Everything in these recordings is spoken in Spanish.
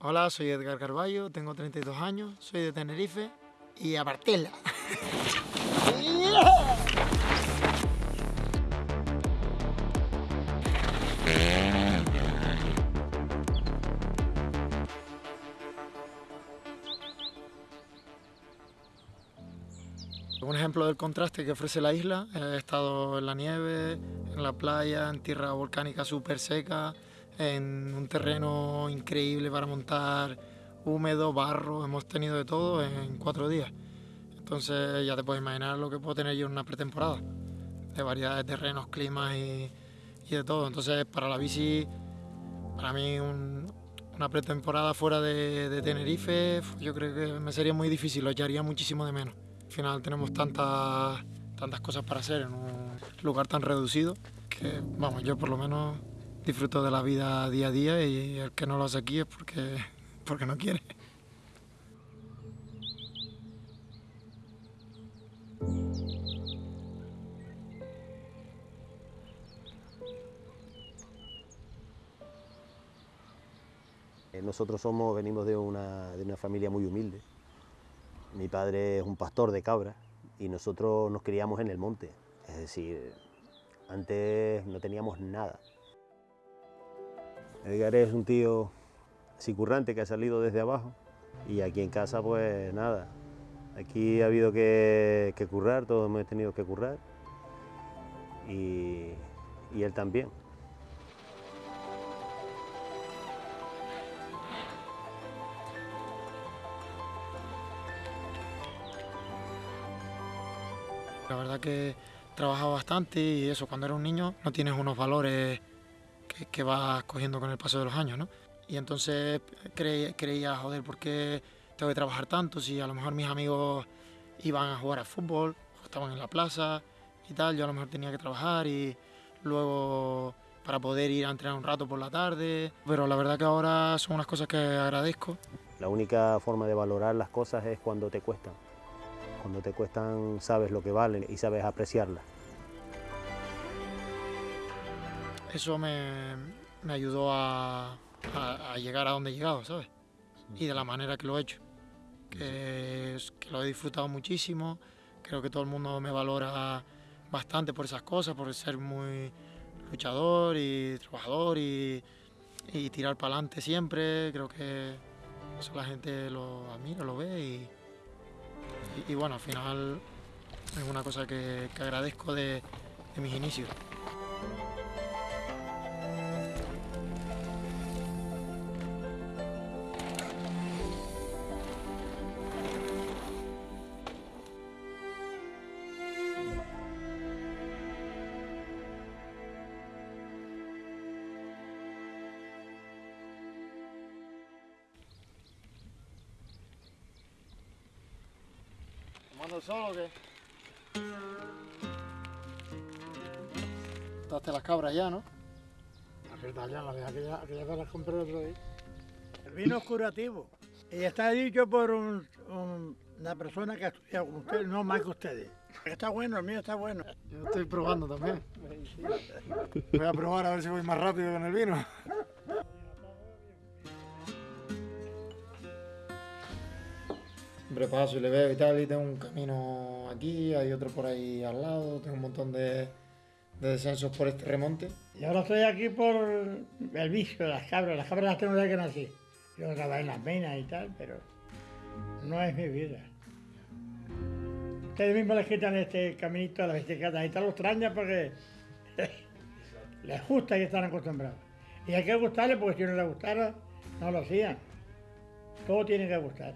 Hola, soy Edgar Carballo, tengo 32 años, soy de Tenerife y a Bartela. Un ejemplo del contraste que ofrece la isla, he estado en la nieve, en la playa, en tierra volcánica súper seca, en un terreno increíble para montar, húmedo, barro, hemos tenido de todo en cuatro días. Entonces ya te puedes imaginar lo que puedo tener yo en una pretemporada, de variedad de terrenos, climas y, de todo. Entonces para la bici, para mí una pretemporada fuera de, de Tenerife, yo creo que me sería muy difícil, lo echaría muchísimo de menos. Al final tenemos tantas, tantas cosas para hacer en un lugar tan reducido que, vamos, yo por lo menos disfruto de la vida día a día y el que no lo hace aquí es porque, porque no quiere. Eh, nosotros somos, venimos de una, de una familia muy humilde. Mi padre es un pastor de cabras y nosotros nos criamos en el monte. Es decir, antes no teníamos nada. Edgar es un tío así currante que ha salido desde abajo y aquí en casa pues nada. Aquí ha habido que, currar, todos hemos tenido que currar y, y él también. La verdad que trabajado bastante y eso, cuando eres un niño no tienes unos valores que, vas cogiendo con el paso de los años, ¿no? Y entonces creía, joder, ¿por qué tengo que trabajar tanto? Si a lo mejor mis amigos iban a jugar al fútbol, estaban en la plaza y tal, yo a lo mejor tenía que trabajar y luego para poder ir a entrenar un rato por la tarde, pero la verdad que ahora son unas cosas que agradezco. La única forma de valorar las cosas es cuando te cuestan. Cuando te cuestan sabes lo que valen y sabes apreciarlas. Eso me, ayudó a, llegar a donde he llegado, ¿sabes? Y de la manera que lo he hecho. Que, que lo he disfrutado muchísimo. Creo que todo el mundo me valora bastante por esas cosas, por ser muy luchador y trabajador y, tirar para adelante siempre. Creo que eso la gente lo admira, lo ve y, y, bueno, al final es una cosa que, agradezco de, de mis inicios. ¿Tomando solo o qué? Taste las cabras ya, ¿no? Las ya, las que ya, que ya las compré el otro día. El vino es curativo. Y está dicho por una persona que ha estudiado con ustedes, no más que ustedes. Está bueno, el mío está bueno. Yo estoy probando también. Voy a probar a ver si voy más rápido con el vino. Paso y le veo y tal, y tengo un camino aquí, hay otro por ahí al lado, tengo un montón de, descensos por este remonte. Y ahora estoy aquí por el vicio de las cabras, las cabras las tengo desde que nací. Yo trabajé en las minas y tal, pero no es mi vida. Ustedes mismos les quitan este caminito a las bicicletas y tal, los extraña porque les gusta y están acostumbrados. Y hay que gustarle porque si no les gustara, no lo hacían. Todo tiene que gustar.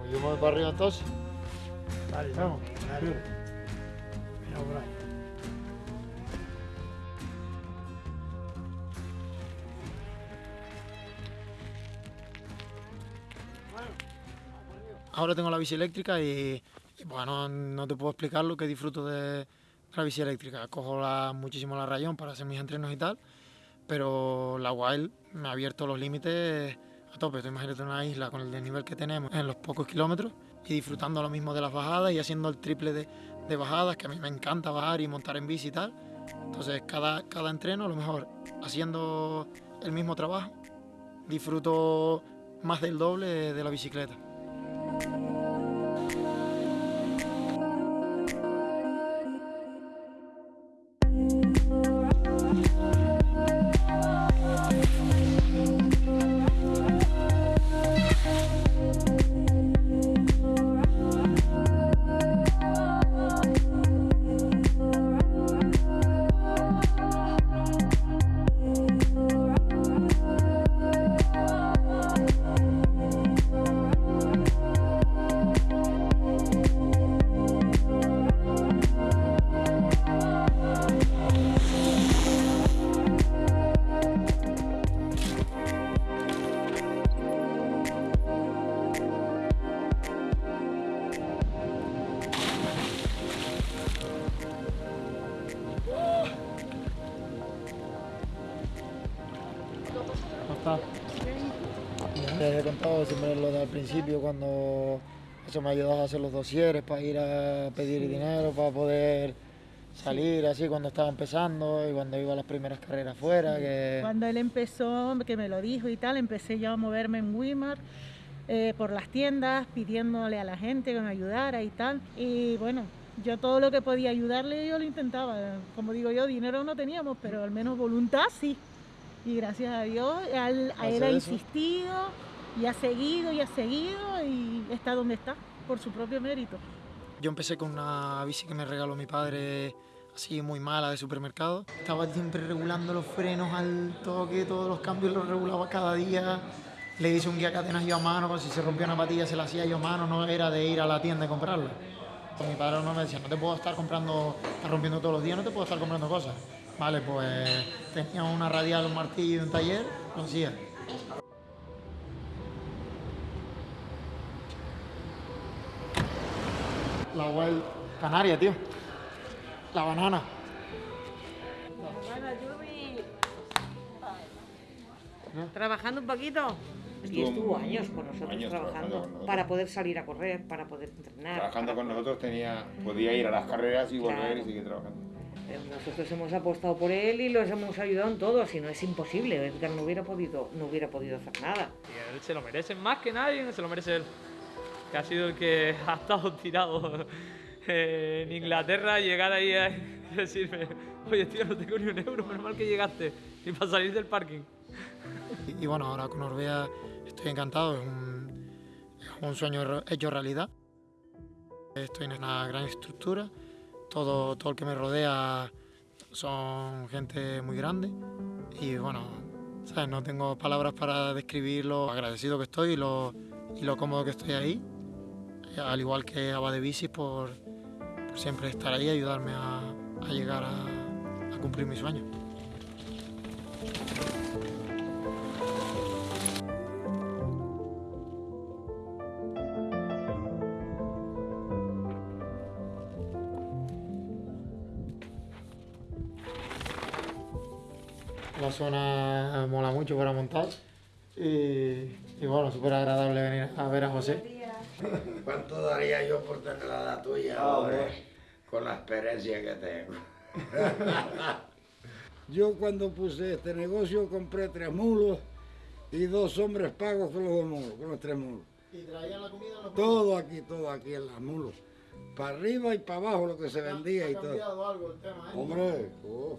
Pues yo me voy para arriba entonces. Vale, vamos. Vale. Mira por ahí. Ahora tengo la bici eléctrica y, bueno, no te puedo explicar lo que disfruto de la bici eléctrica. Cojo la, muchísimo la rayón para hacer mis entrenos y tal, pero la Wild me ha abierto los límites a tope. Tú imagínate una isla con el desnivel que tenemos en los pocos kilómetros y disfrutando lo mismo de las bajadas y haciendo el triple de, bajadas, que a mí me encanta bajar y montar en bici y tal. Entonces cada, cada entreno a lo mejor haciendo el mismo trabajo, disfruto más del doble de la bicicleta. Les he contado siempre lo del principio cuando eso me ha ayudado a hacer los dosieres para ir a pedir dinero, para poder salir así cuando estaba empezando y cuando iba a las primeras carreras fuera. Que... Cuando él empezó, que me lo dijo y tal, empecé yo a moverme en Weimar. Eh, por las tiendas, pidiéndole a la gente que me ayudara y tal. Y bueno, yo todo lo que podía ayudarle, yo lo intentaba. Como digo yo, dinero no teníamos, pero al menos voluntad sí. Y gracias a Dios, él, a él ha insistido y ha seguido y ha seguido y está donde está, por su propio mérito. Yo empecé con una bici que me regaló mi padre, así muy mala de supermercado. Estaba siempre regulando los frenos al toque, todos los cambios los regulaba cada día. Le hice un guía cadenas yo a mano, si se rompía una patilla se la hacía yo a mano, no era de ir a la tienda y comprarla. Mi padre no me decía, no te puedo estar comprando, estar rompiendo todos los días, no te puedo estar comprando cosas. Vale, pues tenía una radial, un martillo y un taller, lo hacía. La Wild Canaria, tío. La banana. Trabajando un poquito. Y estuvo años con nosotros años trabajando, trabajando con nosotros. para poder salir a correr, para poder entrenar. Trabajando para- con nosotros tenía, podía ir a las carreras y volver Claro. y seguir trabajando. Nosotros hemos apostado por él y los hemos ayudado en todo, si no es imposible. Edgar no hubiera podido, no hubiera podido hacer nada. Y él se lo merece más que nadie, se lo merece él. Que ha sido el que ha estado tirado eh, en Inglaterra, llegar ahí a decirme, oye tío, no tengo ni un euro, menos mal que llegaste, ni para salir del parking. Y, y bueno, ahora con Orbea estoy encantado, es un, es un sueño hecho realidad. Estoy en una gran estructura, todo, todo el que me rodea son gente muy grande y bueno, ¿sabes? no tengo palabras para describir lo agradecido que estoy y lo, y lo cómodo que estoy ahí, al igual que Abade Bicis por, por siempre estar ahí y ayudarme a, a llegar a, a cumplir mis sueños. Y, y bueno, súper agradable venir a ver a José. ¿Cuánto daría yo por tener la edad tuya ahora? Con la experiencia que tengo. Yo cuando puse este negocio compré tres mulos y dos hombres pagos con los dos mulos, con los tres mulos. ¿Y traían la comida los Todo aquí, todo aquí en las mulos. Para arriba y para abajo lo que se vendía y todo. algo el tema, ¿eh? Hombre, oh,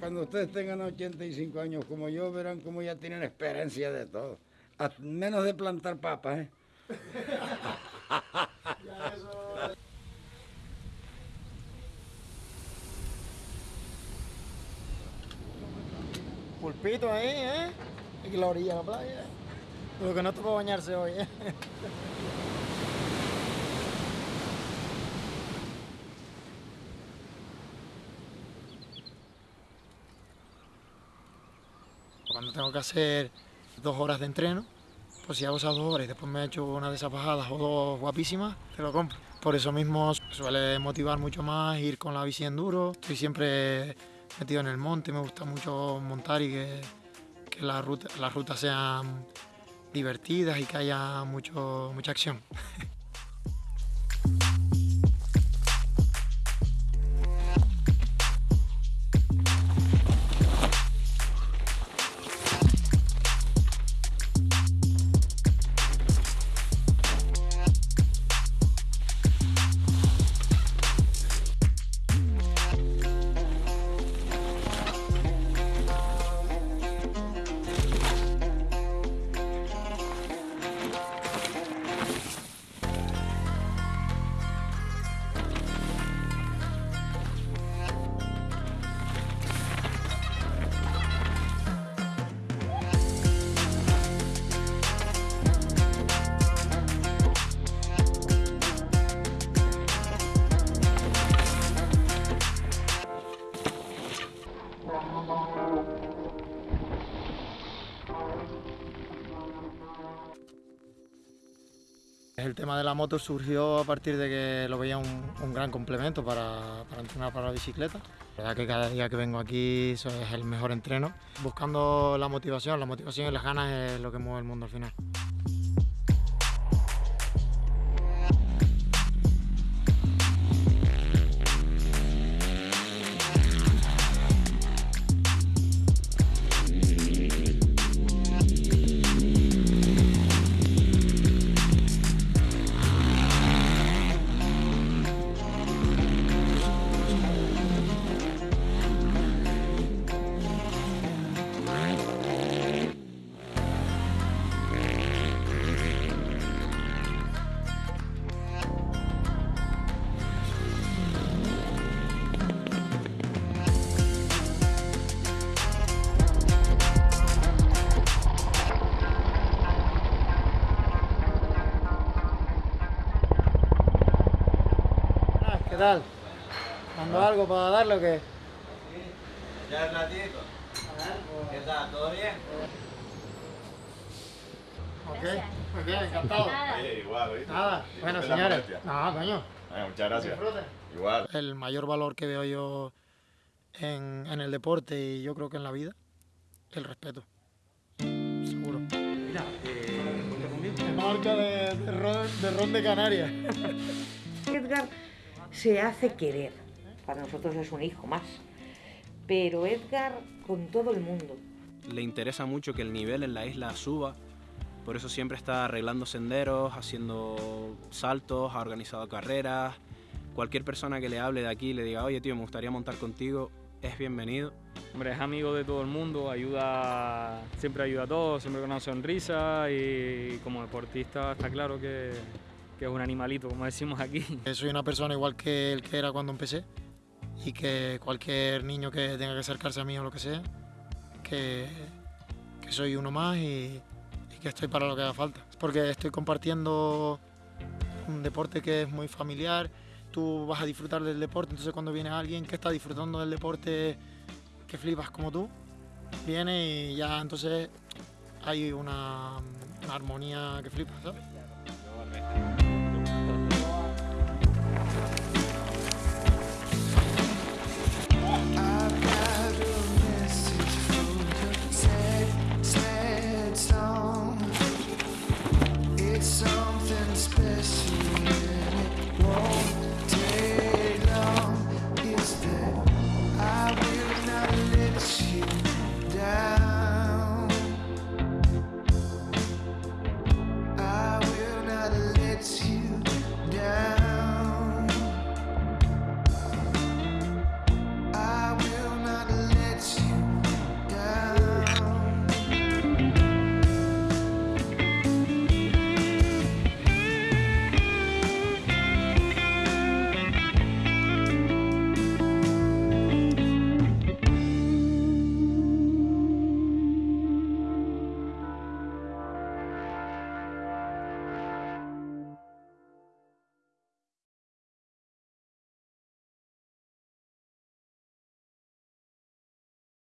cuando ustedes tengan 85 años como yo, verán cómo ya tienen experiencia de todo. A menos de plantar papas, ¿eh? Pulpito ahí, ¿eh? Y la orilla de la playa. Lo que no tocó bañarse hoy, ¿eh? Cuando tengo que hacer dos horas de entreno, pues si hago esas dos horas y después me echo una de esas bajadas o dos guapísimas, te lo compro. Por eso mismo suele motivar mucho más ir con la bici enduro. Estoy siempre metido en el monte, me gusta mucho montar y que, las rutas sean divertidas y que haya mucho, mucha acción. la moto surgió a partir de que lo veía un, gran complemento para, entrenar para la bicicleta. La verdad que cada día que vengo aquí es el mejor entreno. Buscando la motivación, la motivación y las ganas es lo que mueve el mundo al final. ¿Qué tal? ¿Mando algo para darle o qué? Ya es ratito. ¿Qué tal? ¿Todo bien? Ok, muy bien, encantado. Oye, igual. Nada, bueno, señores. No, coño. Muchas gracias. Igual. El mayor valor que veo yo en, en el deporte y yo creo que en la vida, el respeto. Seguro. Mira, eh, Marca de, de, ron, de ron de Canarias. Edgar se hace querer. Para nosotros es un hijo más. Pero Edgar con todo el mundo. Le interesa mucho que el nivel en la isla suba. Por eso siempre está arreglando senderos, haciendo saltos, ha organizado carreras. Cualquier persona que le hable de aquí y le diga, oye tío, me gustaría montar contigo, es bienvenido. Hombre, es amigo de todo el mundo, ayuda, siempre ayuda a todos, siempre con una sonrisa y como deportista está claro que, que es un animalito, como decimos aquí. Soy una persona igual que el que era cuando empecé y que cualquier niño que tenga que acercarse a mí o lo que sea, que, soy uno más y, y que estoy para lo que haga falta. Porque estoy compartiendo un deporte que es muy familiar, tú vas a disfrutar del deporte, entonces cuando viene alguien que está disfrutando del deporte que flipas como tú, viene y ya entonces hay una, una armonía que flipas, ¿sabes? something special.